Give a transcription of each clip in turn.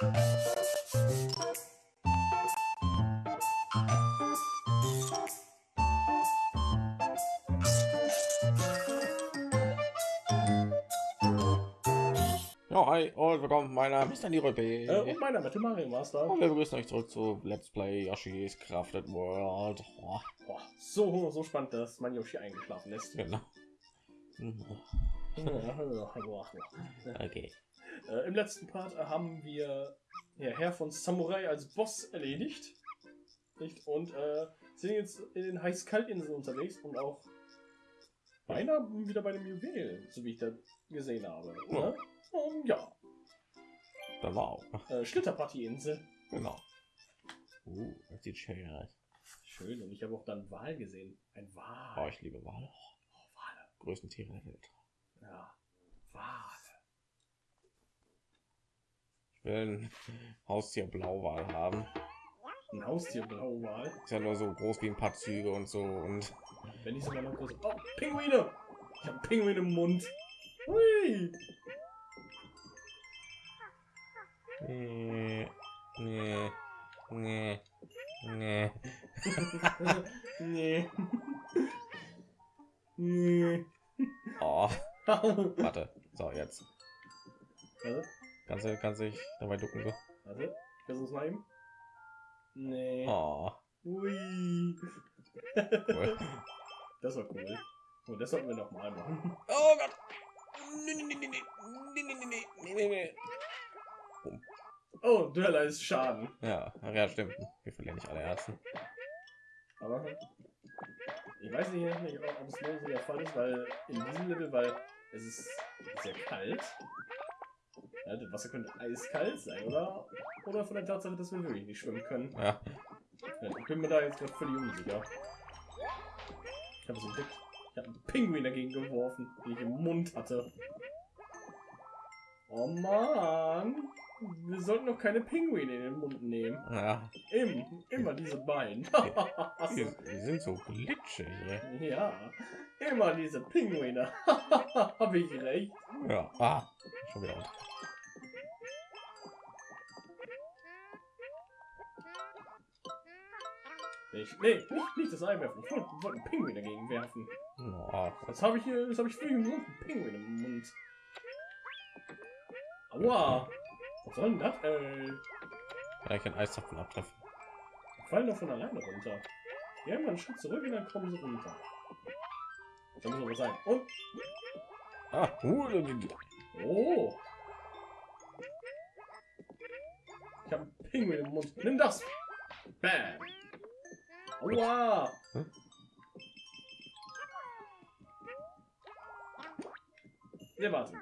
Ja, hi und willkommen. Mein Name ist Danny Röpe. Äh, und mein Name ist Mario Master. Und wir begrüßen euch zurück zu Let's Play Yoshi's Crafted World. Oh, Boah, so, so spannend, dass mein Yoshi eingeschlafen ist. genau. Okay. Äh, Im letzten Part haben wir ja, Herr von Samurai als Boss erledigt. Nicht? Und äh, sind jetzt in den Heiß-Kalt-Inseln unterwegs und auch beinahe wieder bei dem Juwel, so wie ich das gesehen habe. Ja. Ne? Und ja, Da war auch. äh, Schlitterparty-Insel. Genau. Uh, das sieht schön aus. Schön, und ich habe auch dann Wal gesehen. Ein Wal. Oh, ich liebe Wale. Oh, Wale. Größten Tiere der Welt. Ja, Wale. Ich will ein Haustier Blauwal haben. Ein Haustier Blauwal. Ist ja nur so groß wie ein paar Züge und so und Wenn nicht sogar noch groß. Oh, Pinguine! Ich habe Pinguin im Mund. Hui! nee, nee, nee, nee. nee. nee. Oh, Warte. warte. So, jetzt. Kannst du, kannst dich dabei ducken so. Warte. Versuch's mal eben. Nee. Oh, Hui. cool. Das war cool. Und das sollten wir noch mal machen. Oh Gott. Nee, nee, nee, nee, nee, nee, nee, nee, nee, nee. Oh, du erleidest Schaden. Ja, ja, stimmt. Wir verlieren nicht alle Ersten. Aber ich weiß nicht, nicht ob es nur so der Fall ist, weil in diesem Level, weil es ist sehr kalt. Ja, das Wasser könnte eiskalt sein, oder? Oder von der Tatsache, dass wir wirklich nicht schwimmen können. Ja, Ja, ich bin mir da jetzt gerade völlig unsicher. Ich habe es entdeckt. Ich habe einen Pinguin dagegen geworfen, den ich im Mund hatte. Oh Mann! Wir sollten noch keine Pinguine in den Mund nehmen. ja. Im, immer diese beiden. Die, die sind so glitschig. ey. ja, immer diese Pinguine. Habe ich recht. Ja, ah, schon wieder unter. Nicht, nee, nicht, nicht das Ei werfen. Ich wollte wollte einen Pinguin dagegen werfen. Oh, Was habe ich hier? Das habe ich für einen Pinguin im Mund. Aua! Was soll denn das, ey? kann ich den Eiszapfen abtreffen? Die fallen doch von alleine runter. Die haben einen Schritt zurück und dann kommen sie runter. Da muss aber sein. Und, Ah, die- oh! Ich habe einen Pinguin im Mund. Nimm das! Bam! Aua! Hm? Ja, warte.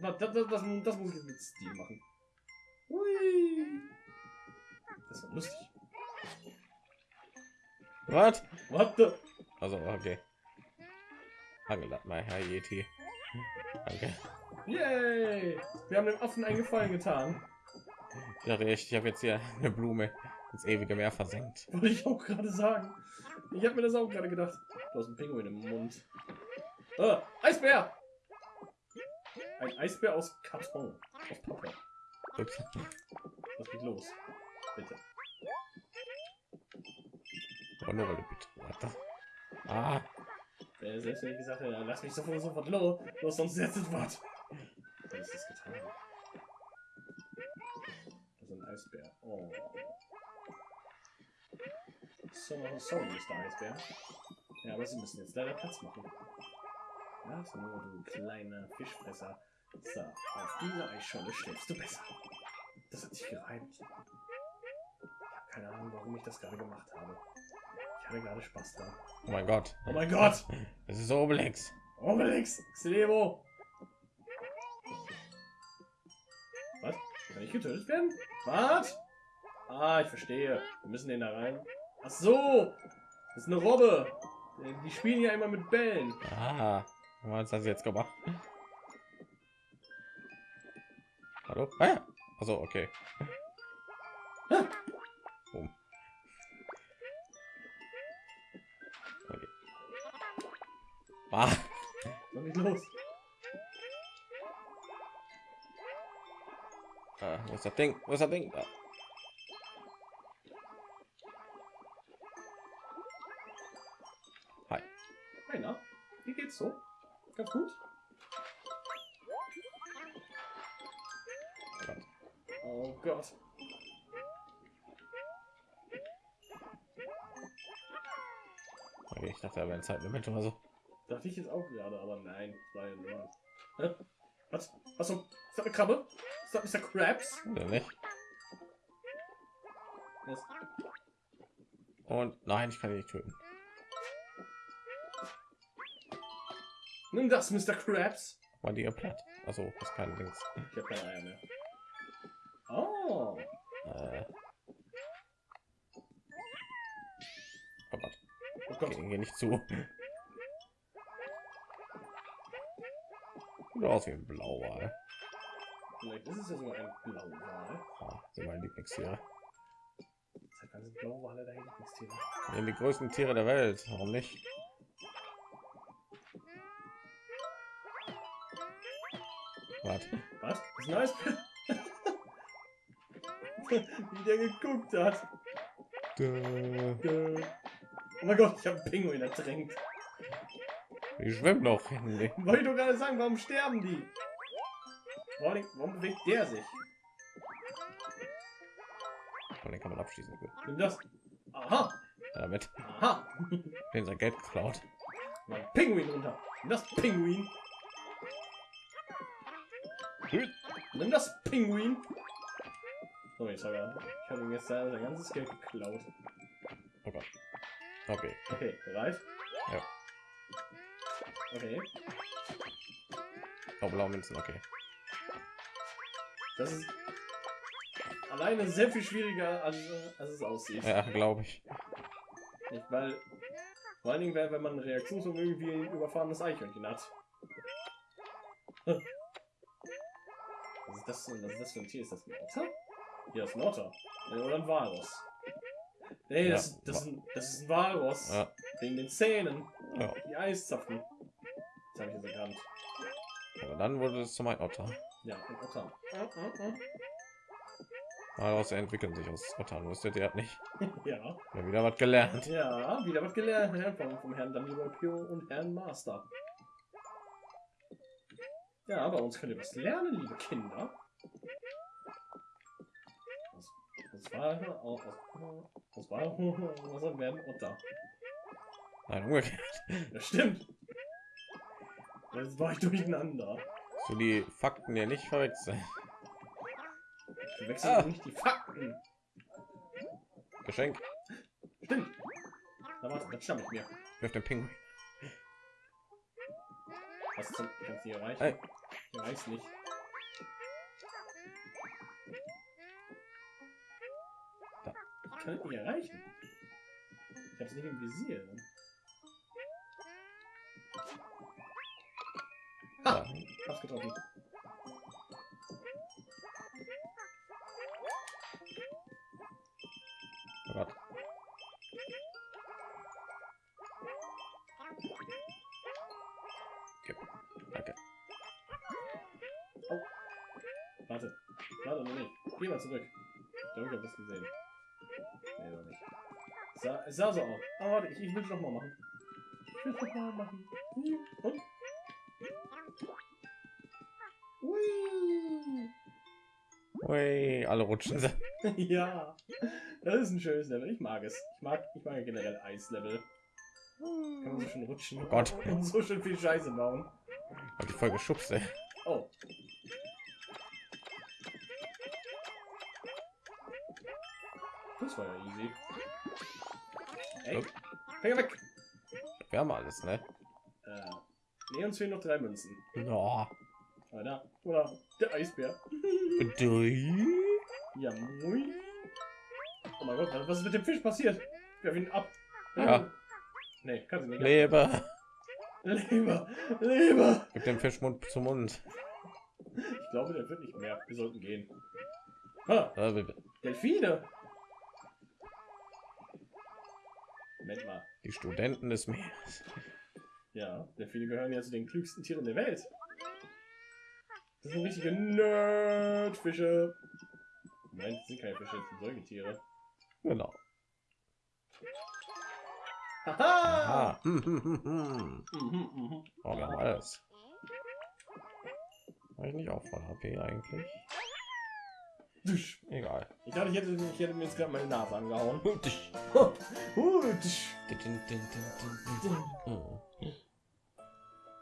Das, das, das, das muss ich jetzt mit Stil machen. Hui! Das war lustig. Was? Warte! Also, okay. Angelat mal, Herr Yeti. Danke. Yay! Wir haben dem Affen einen Gefallen getan. Ich dachte echt, ich habe jetzt hier eine Blume ins ewige Meer versenkt. Wollte ich auch gerade sagen. Ich habe mir das auch gerade gedacht. Du hast einen Pinguin im Mund. Ah, Eisbär! Ein Eisbär aus Karton. Aus Pappe. Was geht los? Bitte. Weil du bitte. Warte. Ah, Äh, Selbst wenn ich gesagt hätte, lass mich sofort sofort los, los sonst setzt es was. Dann ist das getan. Das ist ein Eisbär. Oh. So, sorry, Mr. Eisbär. Ja, aber sie müssen jetzt leider Platz machen. Ja, so, du kleiner Fischfresser. So, auf dieser Eisscholle schläfst du besser. Das hat sich gereimt. Ich habe keine Ahnung, warum ich das gerade gemacht habe. Ich hatte gerade Spaß dran. oh mein Gott. Oh mein Gott! Es ist Obelix. Obelix! Xilebo! Was? Kann ich getötet werden? Was? Ah, ich verstehe. Wir müssen den da rein. Ach so! Das ist eine Robbe! Die spielen ja immer mit Bällen. Ah, was hast du jetzt gemacht? Hallo? Ah, ja. Also okay. Boom. Okay. Ah, Was ist los? Ah, wo ist das Ding? Wo ist das Ding? Ah, Na? Wie geht's so? Ganz gut? Oh Gott. Okay, ich dachte, da wäre ein Zeitlimit oder so. Dachte ich jetzt auch gerade, aber nein. War ja nur. Hä? Was? Was? so? Ist das eine Krabbe? Ist das Mr. Krabs? Oder nicht? Was? Und nein, ich kann ihn nicht töten. Nimm das, Mr. Krabs. War die platt? Also, das ist kein Dings. Ich habe keine Eier mehr. Oh. Äh, oh Gott, Oh Gott. geh, geh nicht zu. Sieht aus wie ein Blauwal. Vielleicht ist es ja sogar ein Blauwal. Oh, sind meine Lieblingstiere. Wann sind Blauwale Lieblingstiere? sind die größten Tiere der Welt. Warum nicht? Warte. Was? Das ist. Wie der geguckt hat. Dö. Äh, Oh mein Gott, ich habe einen Pinguin ertränkt. Die schwimmen noch. Wollte ich doch gerade sagen, warum sterben die? Warum, warum bewegt der sich? Und den kann man abschließen. Nimm das. Aha, Damit aha. den sein Geld geklaut. Mein Pinguin runter. Nimm das Pinguin. Nimm das Pinguin. Oh, jetzt habe er- ich habe ihm jetzt sein ganzes Geld geklaut. Oh Gott. Okay. Okay, bereit? Ja. Okay, Oh, blaue Münzen. Okay. das ist alleine sehr viel schwieriger, als, als es aussieht. Ja, glaube ich. Nicht, weil vor allen Dingen, wenn wenn man Reaktion irgendwie ein überfahrenes Eichhörnchen hat. Was ist das denn? Was ist das für ein Tier? Ist das ein Otter? Ja, das ist ein Otter. Oder ein Walross. Nee, Ja, das, das, ist ein, das ist ein Walross. Ja. Wegen den Zähnen. Ja. Die Eiszapfen. Das habe ich jetzt erkannt. Aber dann wurde es zum Otter. Ja, ein Otter. Daraus entwickeln sich aus Ottern. Wusstet ihr nicht? Ja. Ja, wieder was gelernt. Ja, wieder was gelernt ja, vom, vom Herrn Dungeon Pio und Herrn Master. Ja, bei uns könnt ihr was lernen, liebe Kinder. Was, was war auch was, was war was werden Otter? Nein, umgekehrt. Das stimmt. Jetzt war ich durcheinander. So die Fakten ja nicht verwechseln. Wir wechseln Ah. nicht die Fakten. Geschenk. Stimmt. Na warte, das stammt mir. Wirf den Pinguin. Was zum kannst du hier erreichen? Hey. Ich weiß nicht. Da. Ich kann es nicht erreichen. Ich habe es nicht im Visier. Ja. Hab's getroffen. Geh mal zurück. Ich glaube, ich habe das gesehen. Nee, noch nicht. Sah, es sah so aus. Aber warte, ich, ich will es noch mal machen. Ich will es noch mal machen. Und? Ui. Ui, alle rutschen sie. ja, das ist ein schönes Level. Ich mag es. Ich mag, ich mag generell Eislevel. Kann man so schön rutschen. Oh Gott. Und so schön viel Scheiße bauen. Hab die voll geschubst, ey. Oh. Das war ja easy. Ey. Finger weg! Wir haben alles, ne? Äh, nee, uns fehlen noch drei Münzen. Ja. Oder, oder der Eisbär. Ja, mui. Oh mein Gott, was ist mit dem Fisch passiert? Wir ihn ab. Ja. Nee, kannst du nicht. Leber. Leber, Leber. Gib dem Fisch Mund zu Mund. Ich glaube, der wird nicht mehr. Wir sollten gehen. Ha, Delfine. Moment mal. Die Studenten des Meeres. Ja, Delfine gehören ja zu den klügsten Tieren der Welt. Das sind richtige Nerdfische. Nein, das sind keine Fische, das sind Säugetiere. Genau. Haha! Aha. Mhm, mhm. Oh, haben alles. War ich nicht auch voll HP eigentlich? Egal. Ich dachte, ich hätte, ich hätte mir jetzt gerade meine Nase angehauen.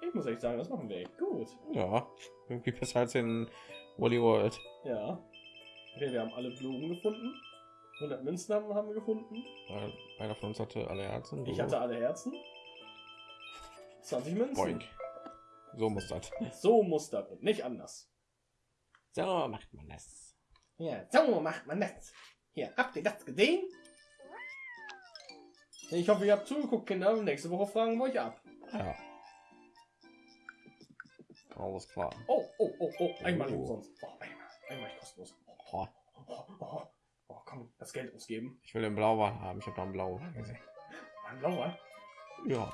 Ich muss echt sagen, das machen wir echt gut. Ja, irgendwie besser als in Wally World. Ja. Okay, wir haben alle Blumen gefunden. 100 Münzen haben, haben wir gefunden. Weil einer von uns hatte alle Herzen. Ich hatte alle Herzen. 20 Münzen. Boink. So muss das. So muss das nicht anders. So macht man das. Ja, so macht man das. Hier, habt ihr das gesehen? Ich hoffe, ihr habt zugeguckt, Kinder. Nächste Woche fragen wir euch ab. Ja. Alles klar. Oh, oh, oh, oh. Einmal Oh. umsonst. Oh, einmal. Einmal kostenlos. Oh, Oh, oh, oh, komm, das Geld ausgeben. ich will den Blauwal haben. Ich habe da einen Blauwal gesehen. Ein blauer. Ja.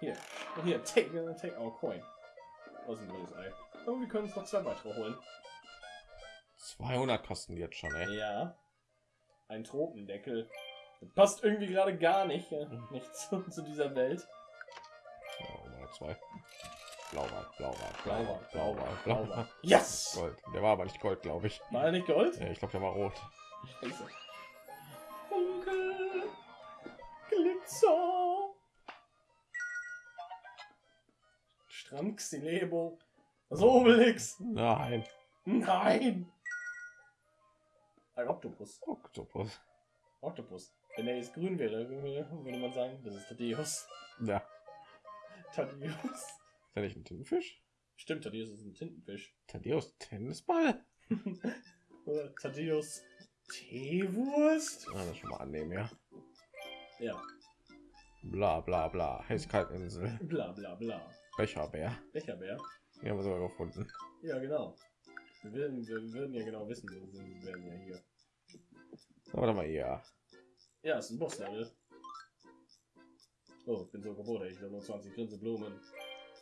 Hier, hier, take, take our coin. Ein blödes Ei. Aber wir können uns noch zwei weitere holen. 200 kosten jetzt schon, ey. Ja. Ein Tropendeckel. Das passt irgendwie gerade gar nicht, äh, nicht zu, zu dieser Welt. Mal zwei. Blauwal, Blauwal, Blauwal, Blauwal, Blauwal. Yes! Gold. Der war aber nicht Gold, glaube ich. War er nicht Gold? Ja, ich glaube, der war rot. Scheiße. Funkel. Glitzer. Strand Xilebo. Das Obelix. Nein. Nein. Ein Oktopus. Oktopus. Oktopus. Wenn er jetzt grün wäre, würde man sagen, das ist Thaddeus. Ja. Thaddeus. Ist der nicht ein Tintenfisch? Stimmt, Thaddeus ist ein Tintenfisch. Thaddeus Tennisball? Oder Thaddeus Teewurst? Ja, das schon mal annehmen, ja. Ja, Bla bla bla. Heißkaltinsel. bla bla bla. Becherbär. Becherbär. Die haben wir sogar gefunden. Ja, genau. Wir würden, wir würden ja genau wissen, wir sind- wir werden ja hier. Warte mal, ja. Ja, ist ein Bosslevel. Oh, ich bin so gewohnt, ich habe nur 20 Grinseblumen.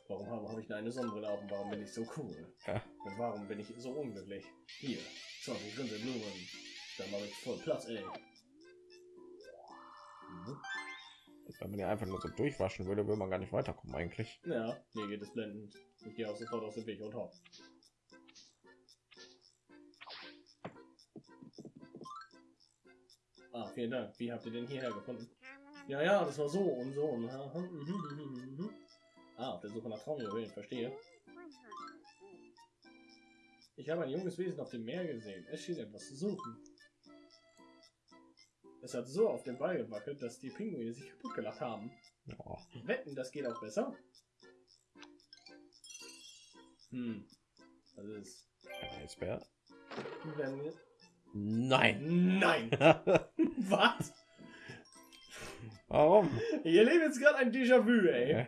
Warum habe, habe ich nur eine Sonnenbrille auf und warum bin ich so cool? Ja. Und warum bin ich so unglücklich? Hier, 20 Grinseblumen. Dann mache ich voll Platz, ey. Mhm. Wenn man ja einfach nur so durchwaschen würde, würde man gar nicht weiterkommen eigentlich. Ja, mir geht es blendend. Ich gehe auch sofort aus dem Weg und hopp. Ah, vielen Dank. Wie habt ihr den hierher gefunden? Ja, ja, das war so und so. Und, mhm, mhm, mhm. ah, auf der Suche nach Traumjuwelen, verstehe. Ich habe ein junges Wesen auf dem Meer gesehen. Es schien etwas zu suchen. Es hat so auf den Ball gewackelt, dass die Pinguine sich kaputt gelacht haben. Ja. Wetten, das geht auch besser? Hm. Das ist. Ein Eisbär? Wenn. Nein. Nein! Was? Warum? Ich erlebe jetzt gerade ein Déjà-vu, ey.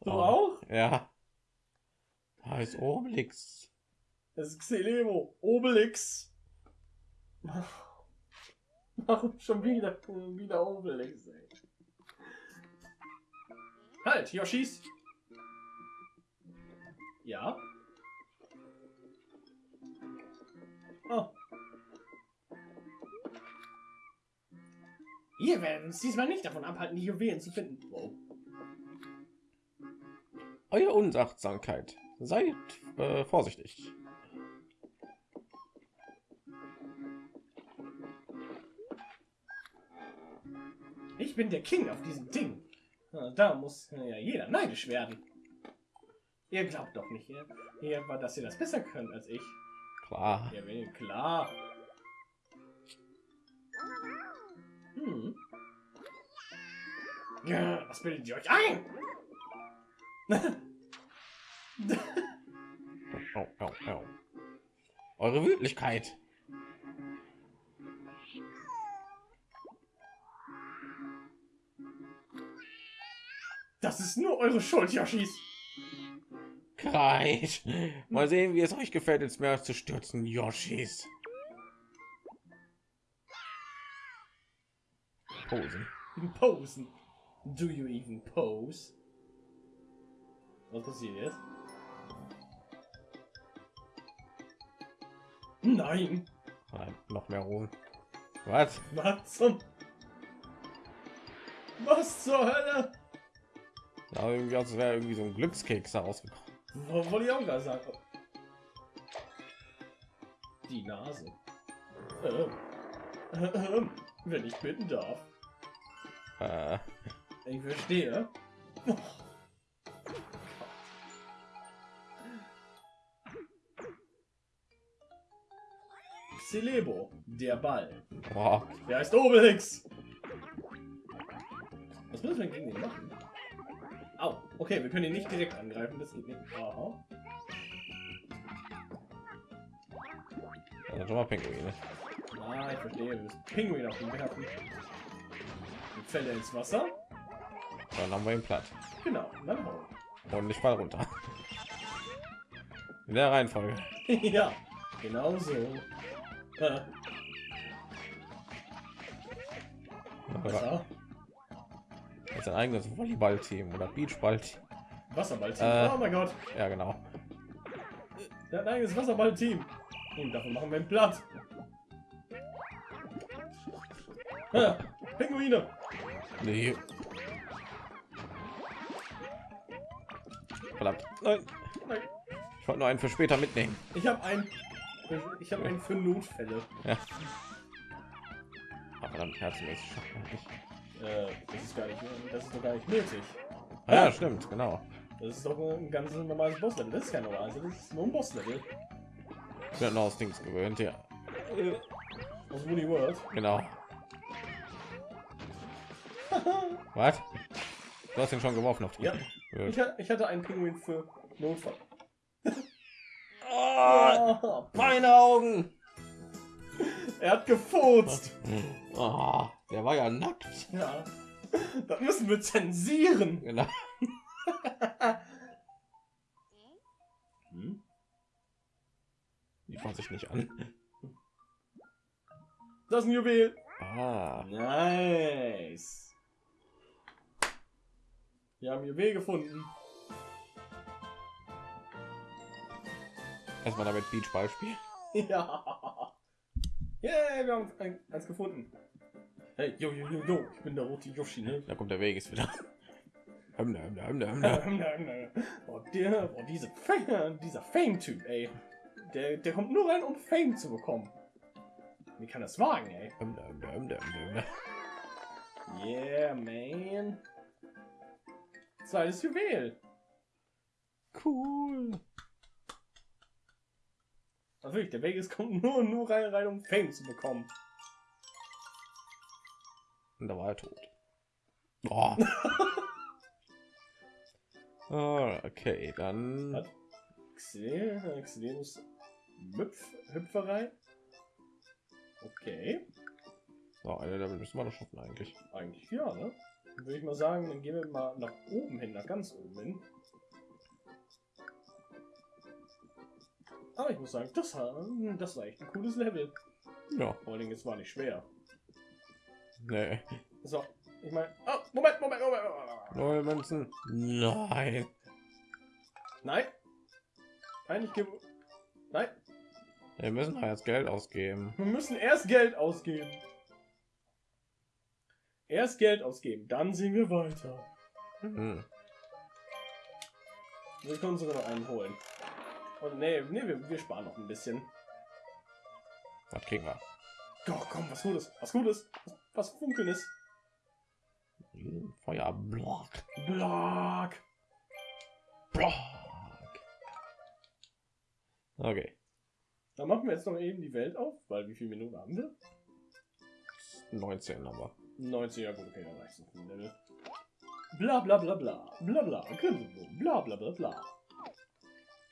Du Oh. auch? Ja. Da ist Obelix. Das ist Xelemo. Obelix. Warum schon wieder, wieder Obelix, ey? Halt, Yoshis! Ja? Oh. Wir werden uns diesmal nicht davon abhalten, die Juwelen zu finden. Wow. Eure Unachtsamkeit. Seid äh, vorsichtig. Ich bin der King auf diesem Ding. Da muss ja jeder neidisch werden. Ihr glaubt doch nicht, ihr, ihr, dass ihr das besser könnt als ich. Klar. Ja, klar. Ja, was bildet ihr euch ein? Oh, oh, oh. Eure Wütlichkeit. Das ist nur eure Schuld, Yoshis. Kreit. Mal sehen, wie es euch gefällt, ins Meer zu stürzen, Yoshis. Posen. Posen. Do you even pose? Was passiert jetzt? Nein. Nein, noch mehr Ruhm. Was? Was zum? Was zur Hölle? Ja, irgendwie als wäre irgendwie so ein Glückskeks da rausgekommen. Wo- Wollte ich auch gerade sagen. Die Nase. Ähm. Ähm. Wenn ich bitten darf. Äh, Ich verstehe. Celebo, der Ball. boah, Der heißt Obelix. Was müssen wir gegen den machen? Au, okay, wir können ihn nicht direkt angreifen, das geht nicht. Aha. also schon mal Pinguine. Ah, ich verstehe, wir müssen Pinguin auf ihn werfen. Er ins Wasser. Dann haben wir ihn platt. Genau, und ich fall runter. In der Reihenfolge. ja, genau so. Äh, Jetzt ein eigenes Volleyballteam oder Beachball-Team. Wasserball-Team. Äh. oh mein Gott, Ja, genau. der hat ein eigenes Wasserball-Team. Und davon machen wir ihn platt. Ah, Pinguine. Nee. Nein. Nein. Ich wollte nur einen für später mitnehmen. Ich habe einen. Ich habe einen für Notfälle. Ja. Aber man nicht. Äh, das ist gar nicht, das ist doch gar nicht nötig. Ah, ja, stimmt, genau. Das ist doch ein ganz normales Bosslevel. Das ist kein normales, das ist nur ein Bosslevel. Ich bin noch aus Dings gewöhnt, ja. Aus Woody World. Genau. Was? Du hast ihn schon geworfen auf die. Ja. Ich, ich hatte einen Pinguin für Notfall. Oh, meine Augen! er hat gefurzt. Oh, der war ja nackt. Ja. Das müssen wir zensieren. Genau. Hm? Die fasse ich nicht an. Das ist ein Juwel. Ah, Nice. Wir haben Juwel gefunden. Erstmal damit Beachball spielen. Ja. Yeah, wir haben ein, eins gefunden. Hey, yo, yo, yo, yo, ich bin der rote Yoshi, ne? Da kommt der Weg ist wieder. Oh, der, oh, diese Fame, dieser Fame-Typ, ey. Der, der kommt nur rein, um Fame zu bekommen. Wie kann das wagen, ey? Yeah, man. Zweites Juwel. Cool. Also wirklich, der Vegas kommt nur, nur rein, rein, um Fame zu bekommen. Und da war er tot. Oh. Ah, okay, dann. Was? Xel- Xelenus Müpf, Hüpferei. Okay. So, eine Level müssen wir noch schaffen eigentlich. Eigentlich ja, ne? Würde ich mal sagen, dann gehen wir mal nach oben hin, nach ganz oben hin. Aber ich muss sagen, das, war- das war echt ein cooles Level. Ja, Vor Dingen, es war nicht schwer. nee. So, ich meine, oh, Moment, Moment, Moment, Moment. Neue Münzen. Nein. Nein. Nein, ich gebe. Nein, Wir müssen jetzt Geld ausgeben. wir müssen erst Geld ausgeben. Erst Geld ausgeben, dann sehen wir weiter. Hm. Wir können sogar noch einen holen. Und nee, nee, wir, wir sparen noch ein bisschen. Was kriegen wir? Doch, komm, was Gutes, was Gutes, was, was Funkelndes. Feuerblock. Block. Block. Okay. Dann machen wir jetzt noch eben die Welt auf, weil wie viele Minuten haben wir? 19 aber. 90, ja gut, okay, dann reicht es Level. Bla bla bla bla, bla bla, bla bla bla bla.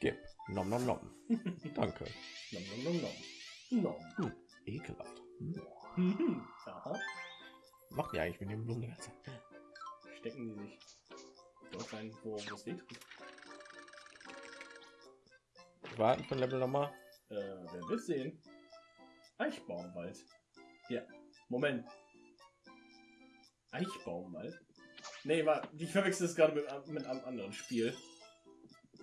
Gib. Nom nom nom. Danke. Nom nom nom nom. Nom. Hm. Ekelhaft. Hm. Mhm. Aha. Macht die eigentlich mit dem Blumen die ganze Zeit? Stecken die sich dort rein, wo es tut. Warten ein Level nochmal. Äh, wer will sehen? Eichbaumwald. Ja, Moment. Eichbaumwald? Nee, war, ich verwechsel es gerade mit, mit einem anderen Spiel.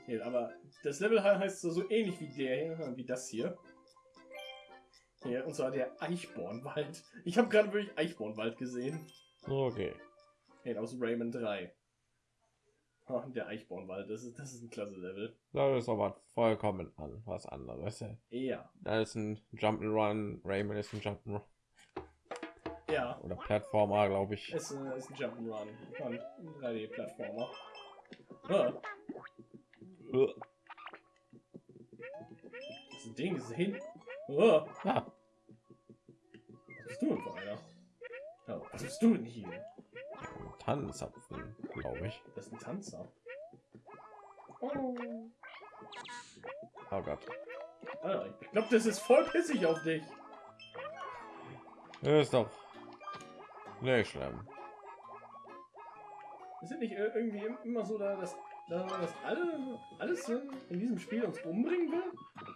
Nee, aber das Level he- heißt so, ähnlich wie der hier, wie das hier. Hier, und zwar der Eichbornwald. Ich habe gerade wirklich Eichbornwald gesehen. Okay. Nee, aus Rayman 3. Oh, der Eichbornwald, das ist, das ist ein klasse Level. Das ist aber vollkommen an was anderes. Ja. Da ist ein Jump'n'Run, Rayman ist ein Jump'n'Run Ja. oder Plattformer, glaube ich. Es äh, ist ein Jump'n'Run. Und ein 3D-Plattformer. Ah, das ist ein Ding, ist hin. Ah, was bist du denn für einer? Ja, was bist du denn hier? ein Tannenzapfen, glaube ich. Das ist ein Tanzer. Oh. Oh Gott. Ah, ich glaube, das ist voll pissig auf dich. Das ist doch nicht schlimm. Ist nicht ir- irgendwie im- immer so, da, dass, da, dass alle, alles in, diesem Spiel uns umbringen will?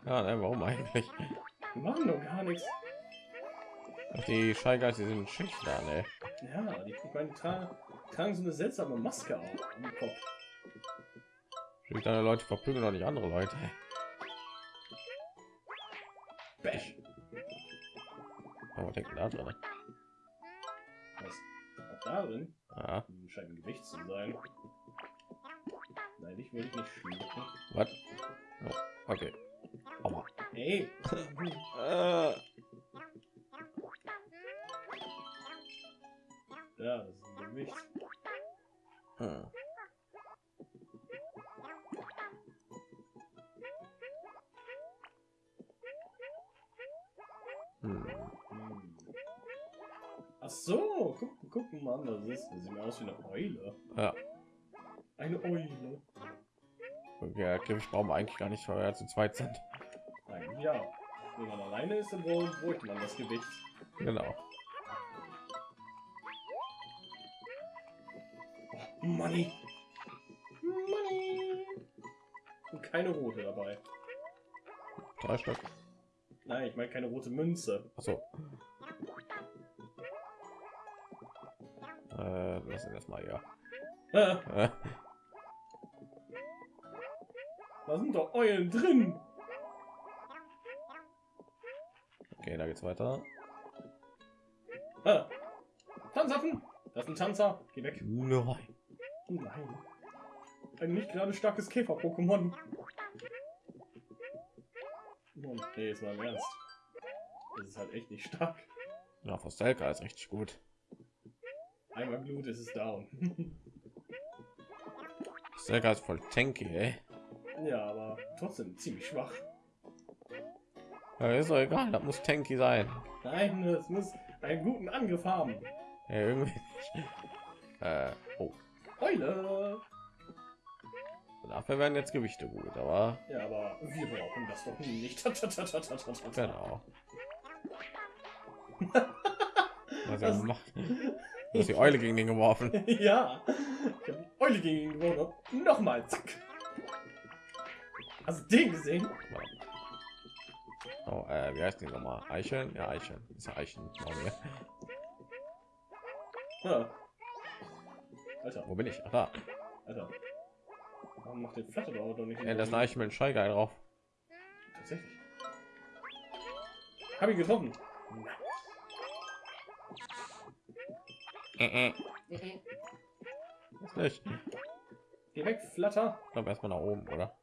Ja, ne, warum eigentlich? Wir machen doch gar nichts. Ach, die Scheigeist, die sind schüchtern, ey. Ja, die, meine, tragen, tragen so eine seltsame Maske auf am Kopf. Schüchterne Leute verprügeln doch nicht andere Leute. Bash. Aber denken da drin. Was? Auch darin Ah, Hm, scheint ein Gewicht zu sein. Nein, ich will nicht schlucken. was? Oh, okay. Aua. Ey! Griff brauchen wir eigentlich gar nicht, weil wir zu zweit sind. Nein, ja. Wenn man alleine ist, dann bräuchte man das Gewicht. Genau. Money! Money! Und keine rote dabei. Drei Stück. Nein, ich meine keine rote Münze. Achso. Äh, lass ihn das mal ja. Da sind doch Eulen drin! okay, da geht's weiter. Ah. Tanzaffen! Das ist ein Tanzer. Geh weg. Nein. Nein. Ein nicht gerade starkes Käfer-Pokémon. Nee, jetzt mal im Ernst. Das ist halt echt nicht stark. Ja, Fostelka ist richtig gut. Einmal Blut ist es down. Fostelka ist voll tanky, ey. Ja, aber trotzdem ziemlich schwach. Ja, ist doch egal, das muss tanky sein. Nein, es muss einen guten Angriff haben. Ja, irgendwie nicht. Äh, oh. Eule! Dafür werden jetzt Gewichte gut, aber Ja, aber wir brauchen das doch nicht. genau. Was er gemacht? Du hast die Eule gegen den geworfen. ja. Eule gegen ihn gewonnen. Nochmal, zack. Hast du den gesehen? Oh, äh, wie heißt die nochmal? Eicheln? Ja, Eicheln. Ist ja Eicheln. Oh, nee. Ja. Alter, Wo bin ich? Ach, da. Alter. Warum macht den Flatter doch nicht? Ja, das ist ein Eichel mit einem Scheigeil drauf. Tatsächlich. Hab ihn getroffen. Äh, äh. Ist nicht. Geh weg, Flatter. Ich glaube erstmal nach oben, oder?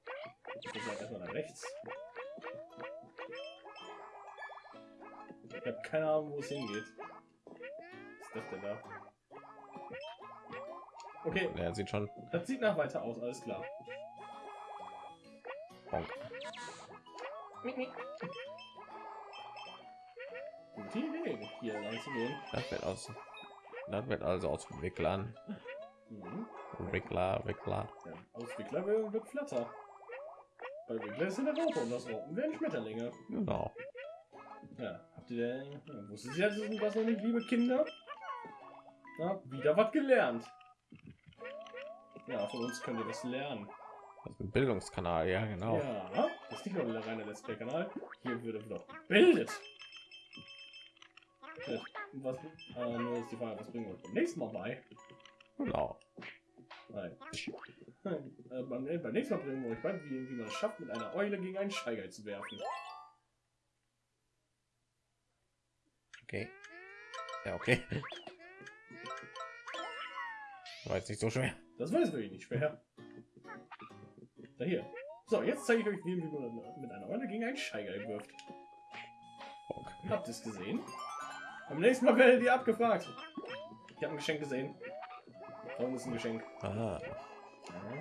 Ich muss mal erstmal nach rechts. Ich habe keine Ahnung, wo es hingeht. Was ist das denn da? Okay, Der sieht schon. das sieht nach weiter aus, alles klar. Bonk. Gute Idee, hier lang zu gehen. Das wird aus. Das wird also aus Wicklern. Mhm. Wickler, Wickler. Ja, aus Wickler wird Flatter. Bei Wickler ist in der Raupe und das Raupen werden Schmetterlinge. Genau. Ja, habt ihr denn, ja, wusstet ihr das das noch nicht, liebe Kinder? Na, wieder was gelernt. Ja, von uns könnt ihr was lernen. Das ist ein Bildungskanal, ja, genau. Ja, das ist nicht nur der reine Let's Play-Kanal. Hier wird doch gebildet. Was, äh, nur ist die Frage, was bringen wir beim nächsten Mal bei? Genau. Nein. Äh, beim, beim nächsten Mal bringen wir euch bei, wie, wie man es schafft, mit einer Eule gegen einen Scheigeil zu werfen. Okay. Ja, okay. War jetzt nicht so schwer. Das war jetzt wirklich nicht schwer. Da hier. So, jetzt zeige ich euch, wie man mit einer Rolle gegen einen Scheigeil wirft. Bock. Habt ihr es gesehen? Am nächsten Mal werdet ihr abgefragt. Ich habe ein Geschenk gesehen. Warum ist ein Geschenk? Ah. Ah.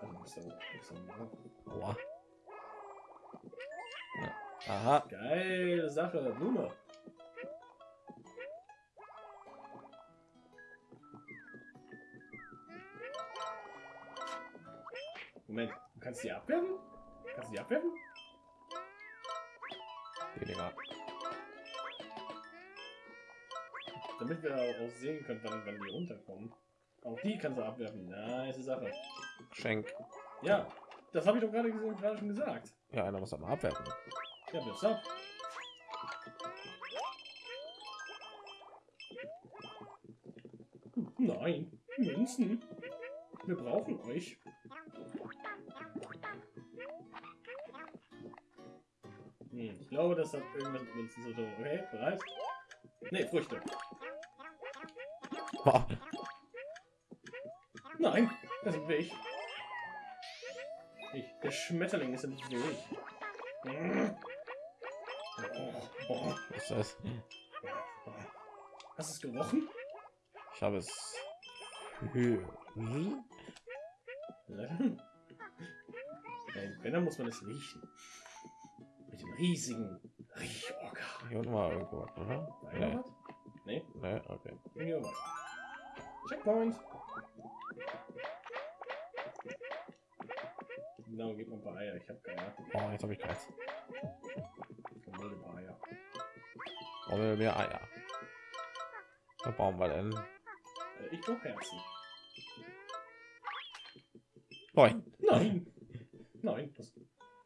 Also. Ja. Aha. Geile Sache, Blume. Moment, du kannst die abwerfen? Kannst du die abwerfen? Dinger. Damit wir auch sehen können, wann, wann die runterkommen. Auch die kannst du abwerfen. Nice Sache. Geschenk. Ja, das habe ich doch gerade gesehen- gerade schon gesagt. Ja, einer muss aber abwerfen. Ja, wirf's ab. Nein, Münzen. Wir brauchen euch. Hm, ich glaube, das hat irgendwas mit Münzen zu tun. Okay, bereit? Ne, Früchte. Boah. Nein, das ist Weg. Ich, der Schmetterling ist im Weg. Oh, oh. Was ist das? Hast du es gerochen? Ich habe es. Hm? Nein, wenn, dann muss man es riechen. Mit dem riesigen Riechorgan. Hier unten war irgendwo was, oder? War Nee. Nee, okay. Checkpoint. Genau, gib mir ein paar Eier. Ich habe keine. Oh, jetzt habe ich keins. Ich will ein paar Eier. Brauchen wir mehr Eier? Was brauchen wir denn? Äh, Ich brauche Herzen. Neun. Nein! Nein, was,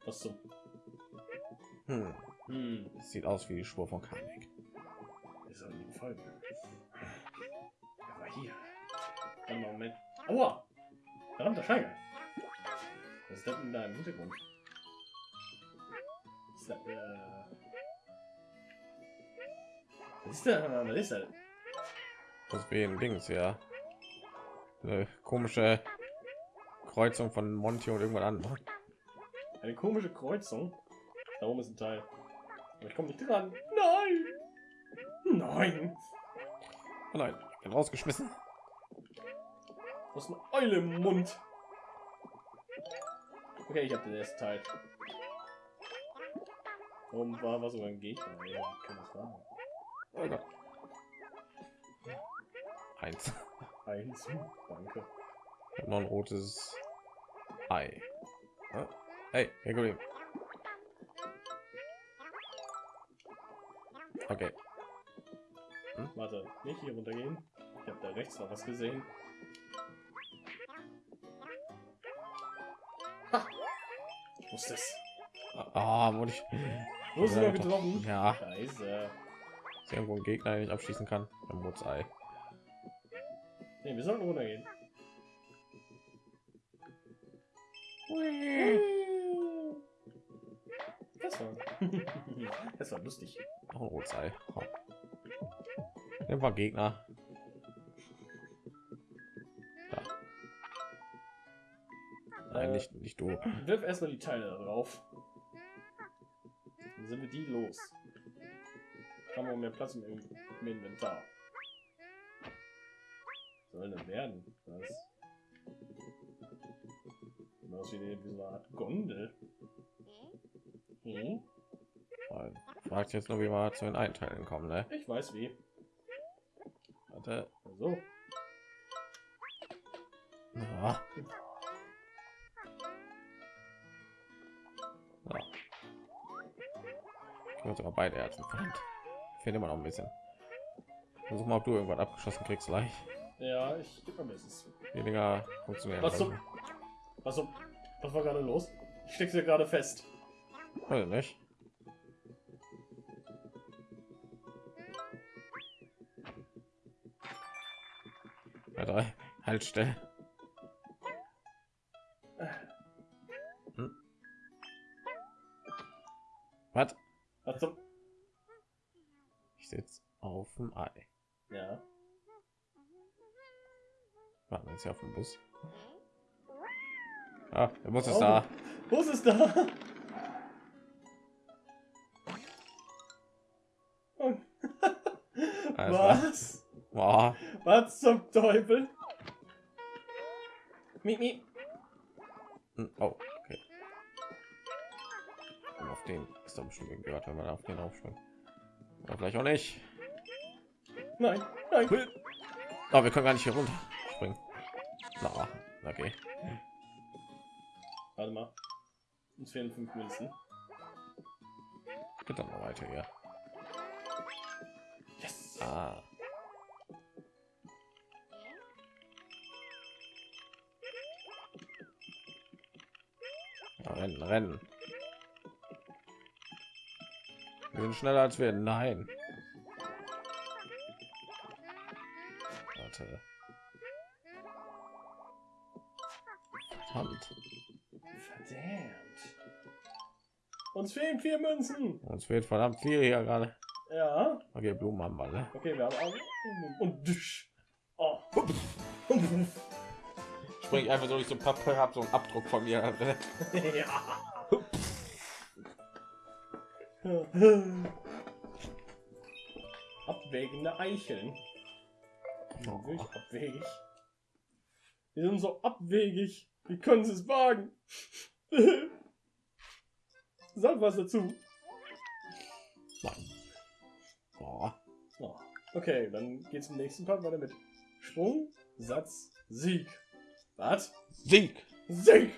was so? Hm. Hm, sieht aus wie die Spur von Kamek. wir sollen ihm folgen. Aber hier. Moment. Aua! Verdammter Scheiger! Was ist das denn da im Hintergrund? Ist das, äh... Was ist da? Was ist das? Das ist wie ein Dings, ja. Eine komische Kreuzung von Monty und irgendwann anderem. Eine komische Kreuzung. Da oben ist ein Teil. Aber ich komme nicht dran. Nein! Nein! Oh nein, ich bin rausgeschmissen. Du hast eine Eule im Mund. Okay, ich habe den ersten Teil. Oben war, war sogar ein Gegner. Ja, kann das sein? Oh Gott. Eins. Eins. Danke. Hab noch ein rotes Ei. Ah, Hey, Herr Kollege. Okay. Warte, nicht hier runtergehen. Ich habe da rechts noch was gesehen. Ha! Ich wusste es. Ah, wurde ich. Wo ist er getroffen? Ja, Scheiße. ist irgendwo ein Gegner, den ich abschießen kann. Ein rotes Ei. Ne, wir sollten runtergehen. Das war. das war lustig. Rotes Ei. Oh. Ein paar Gegner. Nein, Äh, nicht, nicht du. Wirf erstmal die Teile drauf. Dann sind wir die los. Haben wir mehr Platz im, im Inventar. Was soll denn werden? Das sieht aus wie, eine- wie so eine Art Gondel. Hm? Fragt jetzt nur, wie wir zu den Einteilen kommen, ne? Ich weiß wie. Warte. So. Ja. Muss sogar beide Herzen finden. Fehlt immer noch ein bisschen. Versuch mal, ob du irgendwas abgeschossen kriegst, gleich. Ja, ich gebe mir es. Weniger funktionieren. Was zum? Was zum? Was war gerade los? Ich steck's ja gerade fest. Weiß nicht. Alter, halt still. Dem Ei. Ja. Warten jetzt auf dem Bus. Ah, der Bus ist Oh. da. Ist es da? Und- Alles klar. Was? Boah. Was zum Teufel? Miep, miep. Hm, Oh, okay. Und auf den ist doch bestimmt gehört, wenn man auf den aufspringt. Oder vielleicht auch nicht. Nein, nein. Aber wir können gar nicht hier runter springen. Na, okay. Warte mal. Uns fehlen fünf Münzen. Geht dann noch weiter hier. Yes. Ah. Rennen, rennen. Wir sind schneller als wir. Nein. Warte. Verdammt. Verdammt. Uns fehlen vier Münzen. Uns fehlt verdammt viel hier gerade. Ja. Okay, Blumen haben wir. Ne? Okay, wir haben Augen. Und düsch. Oh. Spring einfach so durch so Papier, hab so einen Abdruck von mir. ja. Abwägende Eicheln. Sind wirklich abwegig. Die sind so abwegig. Wie können sie es wagen? Sag was dazu. Nein. Oh. Okay, dann geht's im nächsten Part weiter mit Sprung, Satz, Sieg. Was? Sieg. Sieg!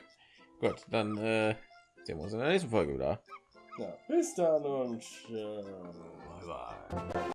Gut, dann äh, sehen wir uns in der nächsten Folge wieder. Ja, bis dann und äh, Bye bye.